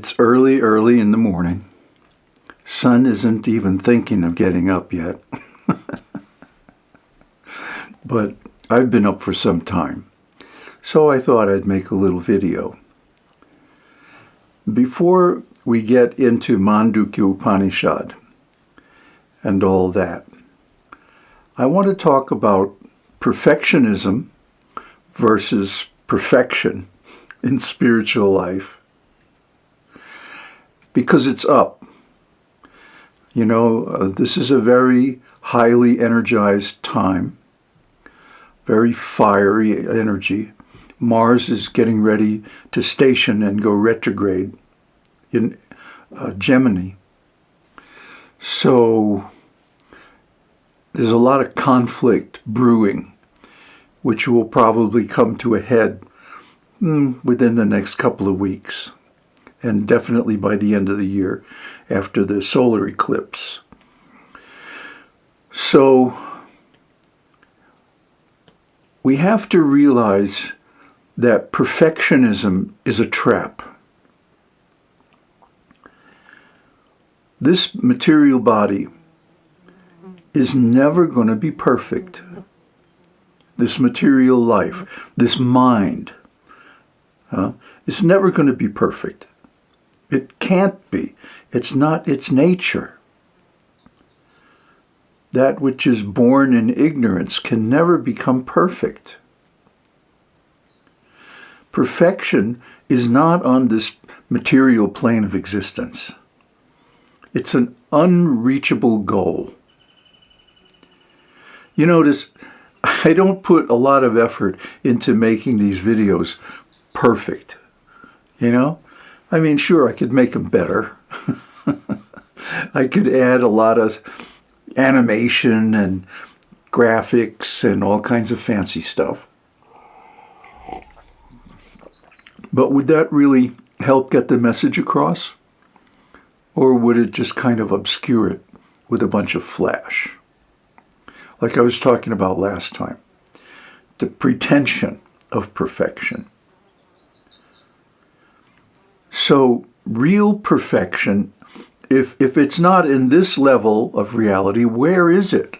it's early, early in the morning. Sun isn't even thinking of getting up yet. but I've been up for some time. So I thought I'd make a little video. Before we get into Mandukya Upanishad and all that, I want to talk about perfectionism versus perfection in spiritual life because it's up. You know, uh, this is a very highly energized time, very fiery energy. Mars is getting ready to station and go retrograde in uh, Gemini. So there's a lot of conflict brewing, which will probably come to a head mm, within the next couple of weeks, and definitely by the end of the year after the solar eclipse. So we have to realize that perfectionism is a trap. This material body is never going to be perfect. This material life, this mind, uh, is never going to be perfect. It can't be. It's not its nature. That which is born in ignorance can never become perfect. Perfection is not on this material plane of existence. It's an unreachable goal. You notice, I don't put a lot of effort into making these videos perfect. You know? I mean, sure, I could make them better. I could add a lot of animation and graphics and all kinds of fancy stuff. But would that really help get the message across? Or would it just kind of obscure it with a bunch of flash? Like I was talking about last time. The pretension of perfection. So real perfection, if, if it's not in this level of reality, where is it?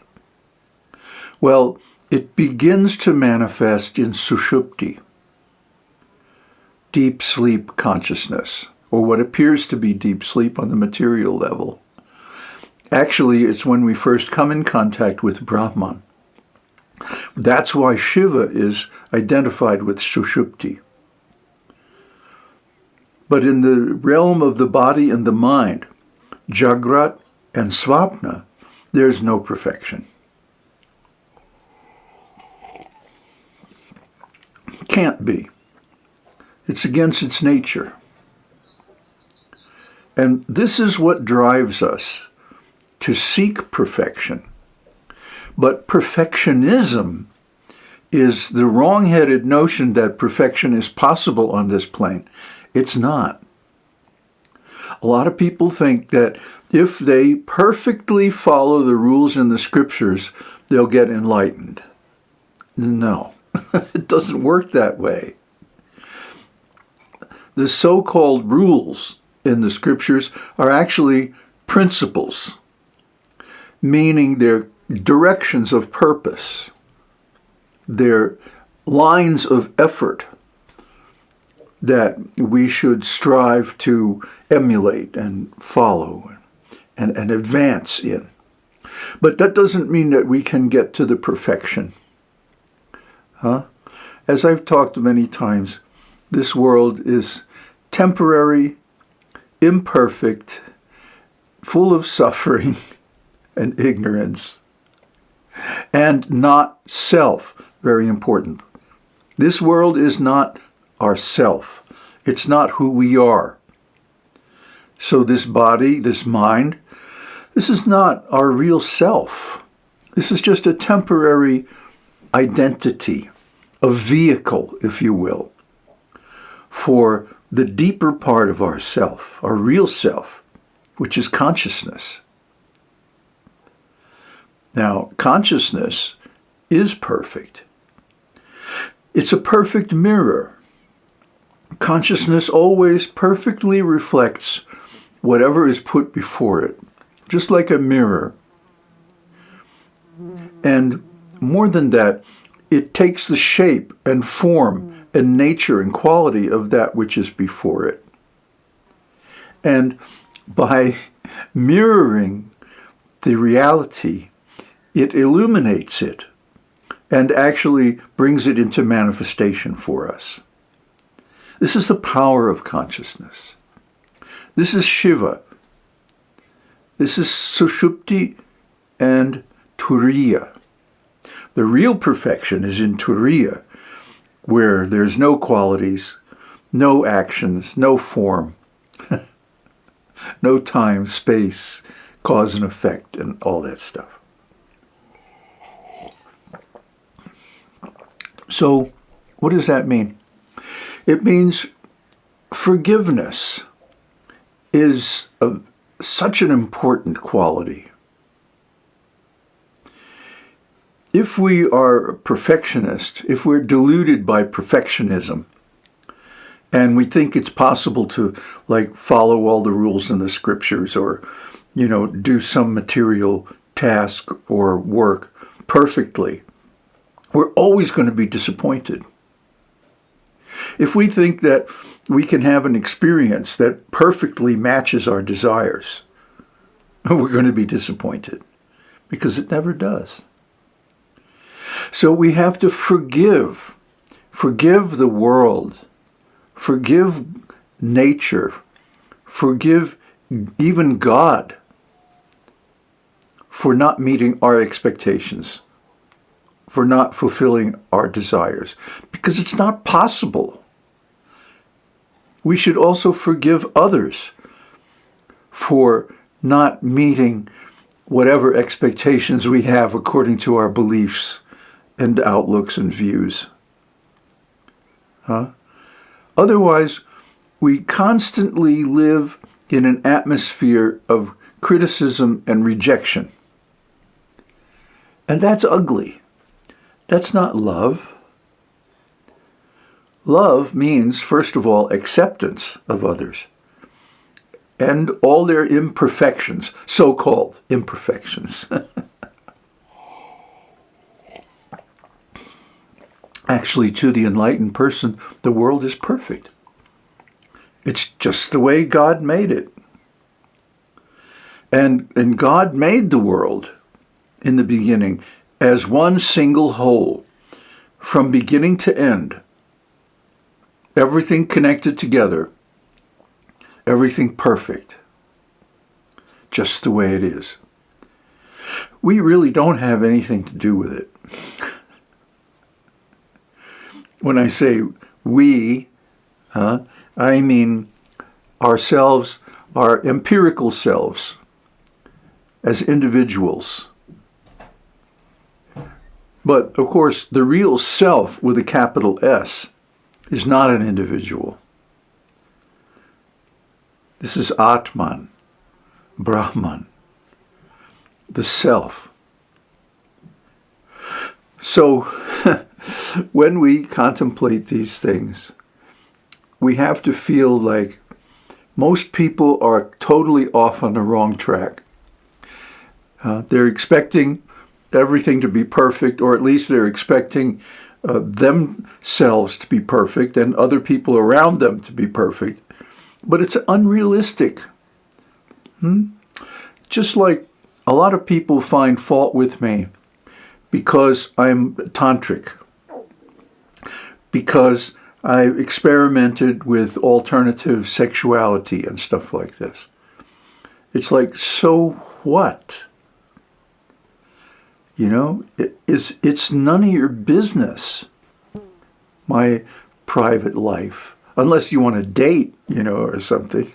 Well, it begins to manifest in sushupti, deep sleep consciousness, or what appears to be deep sleep on the material level. Actually, it's when we first come in contact with Brahman. That's why Shiva is identified with Sushupti. But in the realm of the body and the mind, Jagrat and Svapna, there's no perfection. Can't be. It's against its nature. And this is what drives us to seek perfection. But perfectionism is the wrong-headed notion that perfection is possible on this plane. It's not. A lot of people think that if they perfectly follow the rules in the scriptures, they'll get enlightened. No, it doesn't work that way. The so-called rules in the scriptures are actually principles, meaning they're directions of purpose, they're lines of effort that we should strive to emulate and follow and, and advance in. But that doesn't mean that we can get to the perfection. Huh? As I've talked many times, this world is temporary imperfect, full of suffering and ignorance, and not self, very important. This world is not our self. It's not who we are. So this body, this mind, this is not our real self. This is just a temporary identity, a vehicle, if you will, for the deeper part of our self, our real self, which is consciousness. Now, consciousness is perfect. It's a perfect mirror. Consciousness always perfectly reflects whatever is put before it, just like a mirror. And more than that, it takes the shape and form and nature and quality of that which is before it. And by mirroring the reality, it illuminates it and actually brings it into manifestation for us. This is the power of consciousness. This is Shiva. This is Sushupti and Turiya. The real perfection is in Turiya, where there's no qualities, no actions, no form, no time, space, cause and effect, and all that stuff. So, what does that mean? It means forgiveness is a, such an important quality. If we are perfectionist, if we're deluded by perfectionism, and we think it's possible to like follow all the rules in the scriptures or you know do some material task or work perfectly we're always going to be disappointed if we think that we can have an experience that perfectly matches our desires we're going to be disappointed because it never does so we have to forgive forgive the world Forgive nature. Forgive even God for not meeting our expectations, for not fulfilling our desires, because it's not possible. We should also forgive others for not meeting whatever expectations we have according to our beliefs and outlooks and views. Huh? Otherwise, we constantly live in an atmosphere of criticism and rejection. And that's ugly. That's not love. Love means, first of all, acceptance of others and all their imperfections, so-called imperfections. Actually, to the enlightened person, the world is perfect. It's just the way God made it. And, and God made the world in the beginning as one single whole, from beginning to end. Everything connected together. Everything perfect. Just the way it is. We really don't have anything to do with it when I say we, uh, I mean ourselves, our empirical selves, as individuals. But of course, the real self with a capital S is not an individual. This is Atman, Brahman, the self. So when we contemplate these things, we have to feel like most people are totally off on the wrong track. Uh, they're expecting everything to be perfect, or at least they're expecting uh, themselves to be perfect and other people around them to be perfect. But it's unrealistic. Hmm? Just like a lot of people find fault with me because I'm tantric because I experimented with alternative sexuality and stuff like this. It's like, so what? You know, it, it's, it's none of your business, my private life, unless you want to date, you know, or something.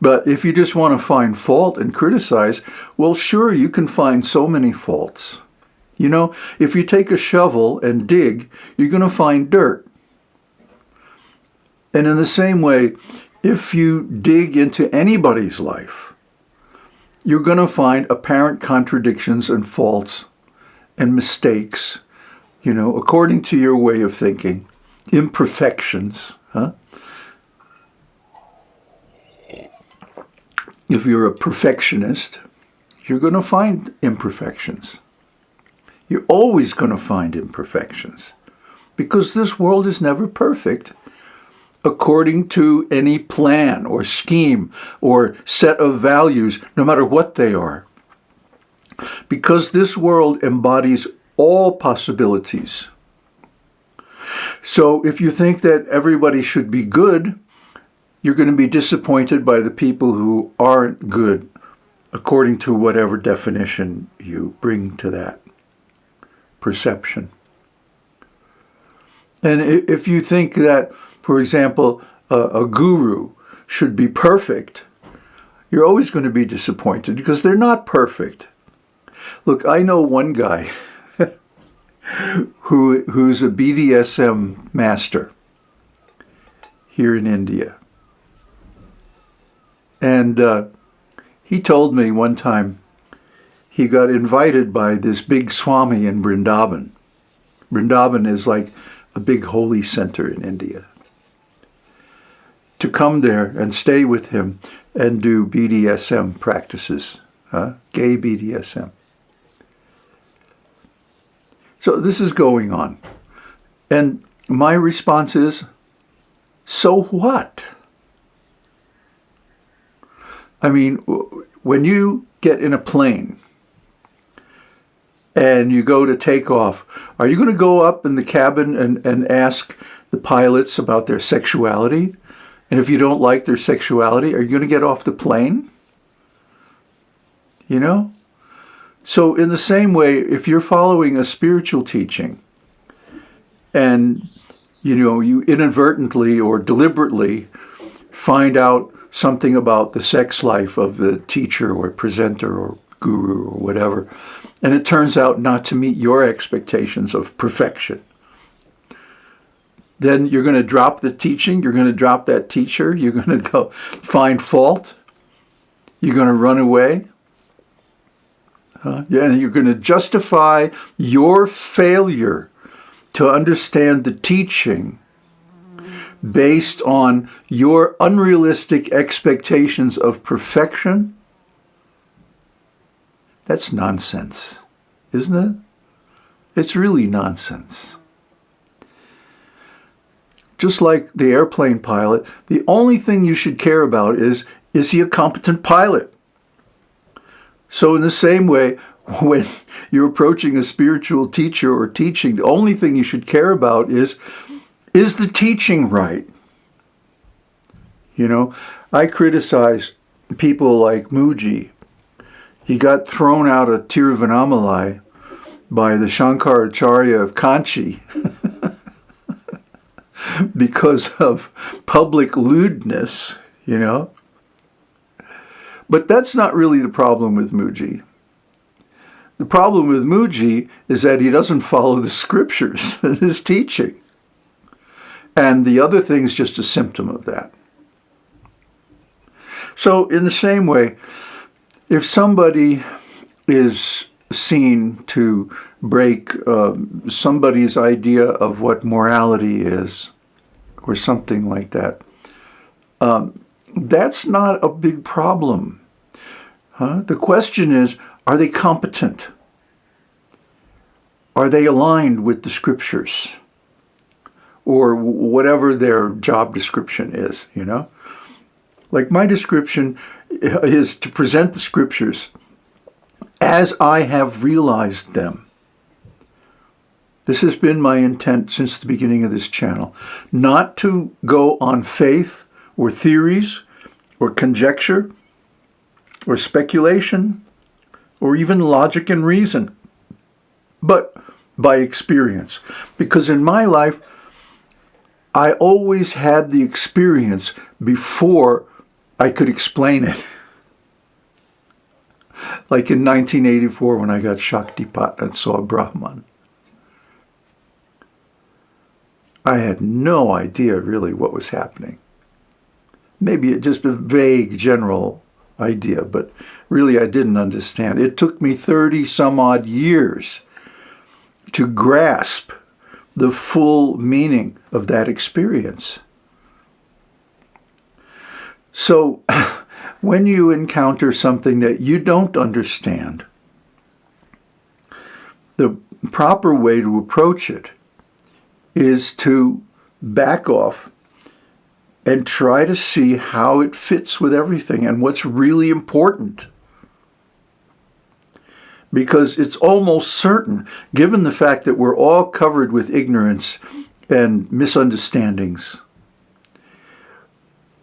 But if you just want to find fault and criticize, well, sure, you can find so many faults. You know, if you take a shovel and dig, you're going to find dirt. And in the same way, if you dig into anybody's life, you're going to find apparent contradictions and faults and mistakes, you know, according to your way of thinking, imperfections, Huh? If you're a perfectionist, you're going to find imperfections. You're always going to find imperfections because this world is never perfect according to any plan or scheme or set of values, no matter what they are. Because this world embodies all possibilities. So if you think that everybody should be good, you're going to be disappointed by the people who aren't good according to whatever definition you bring to that perception. And if you think that, for example, a, a guru should be perfect, you're always going to be disappointed because they're not perfect. Look, I know one guy who who's a BDSM master here in India. And uh, he told me one time he got invited by this big Swami in Vrindavan. Vrindavan is like a big holy center in India. To come there and stay with him and do BDSM practices, huh? gay BDSM. So this is going on. And my response is, so what? I mean, when you get in a plane and you go to take off, are you going to go up in the cabin and, and ask the pilots about their sexuality? And if you don't like their sexuality, are you going to get off the plane? You know? So in the same way, if you're following a spiritual teaching and, you know, you inadvertently or deliberately find out something about the sex life of the teacher or presenter or guru or whatever, and it turns out not to meet your expectations of perfection, then you're going to drop the teaching, you're going to drop that teacher, you're going to go find fault, you're going to run away, uh, and you're going to justify your failure to understand the teaching based on your unrealistic expectations of perfection that's nonsense, isn't it? It's really nonsense. Just like the airplane pilot, the only thing you should care about is, is he a competent pilot? So in the same way, when you're approaching a spiritual teacher or teaching, the only thing you should care about is, is the teaching right? You know, I criticize people like Mooji. he got thrown out of Tiruvannamalai by the Shankaracharya of Kanchi because of public lewdness, you know. But that's not really the problem with Mooji. The problem with Mooji is that he doesn't follow the scriptures in his teaching. And the other thing is just a symptom of that. So in the same way, if somebody is seen to break uh, somebody's idea of what morality is, or something like that, um, that's not a big problem. Huh? The question is, are they competent? Are they aligned with the scriptures? Or whatever their job description is, you know? Like my description is to present the scriptures as I have realized them. This has been my intent since the beginning of this channel. Not to go on faith or theories or conjecture or speculation or even logic and reason, but by experience. Because in my life, I always had the experience before I could explain it. like in 1984 when I got Shaktipat and saw Brahman. I had no idea really what was happening. Maybe just a vague general idea, but really I didn't understand. It took me 30 some odd years to grasp the full meaning of that experience. So when you encounter something that you don't understand, the proper way to approach it is to back off and try to see how it fits with everything and what's really important. Because it's almost certain, given the fact that we're all covered with ignorance and misunderstandings,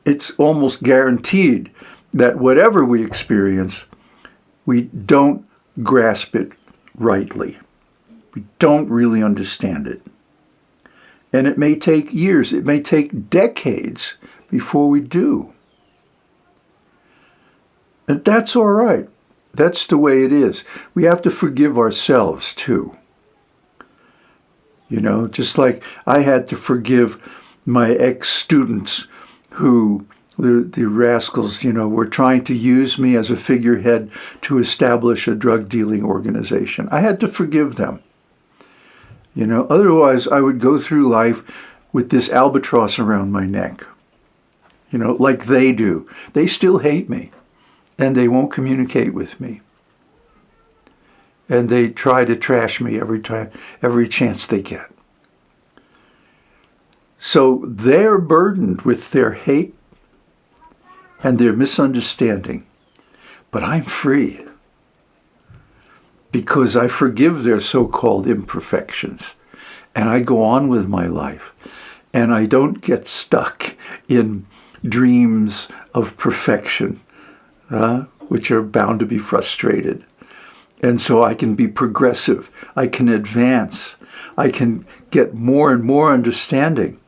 it's almost guaranteed that whatever we experience, we don't grasp it rightly. We don't really understand it. And it may take years, it may take decades before we do. And that's all right. That's the way it is. We have to forgive ourselves too. You know, just like I had to forgive my ex-students who, the, the rascals, you know, were trying to use me as a figurehead to establish a drug dealing organization. I had to forgive them. You know, otherwise I would go through life with this albatross around my neck. You know, like they do. They still hate me and they won't communicate with me. And they try to trash me every time, every chance they get. So they're burdened with their hate and their misunderstanding. But I'm free because I forgive their so-called imperfections and I go on with my life and I don't get stuck in dreams of perfection, uh, which are bound to be frustrated. And so I can be progressive, I can advance, I can get more and more understanding,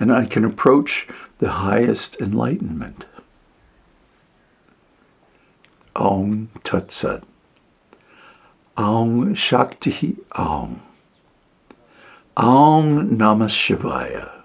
and I can approach the highest enlightenment. Om Tat Sat. Aum Shakti Aum. Aum Namah Shivaya.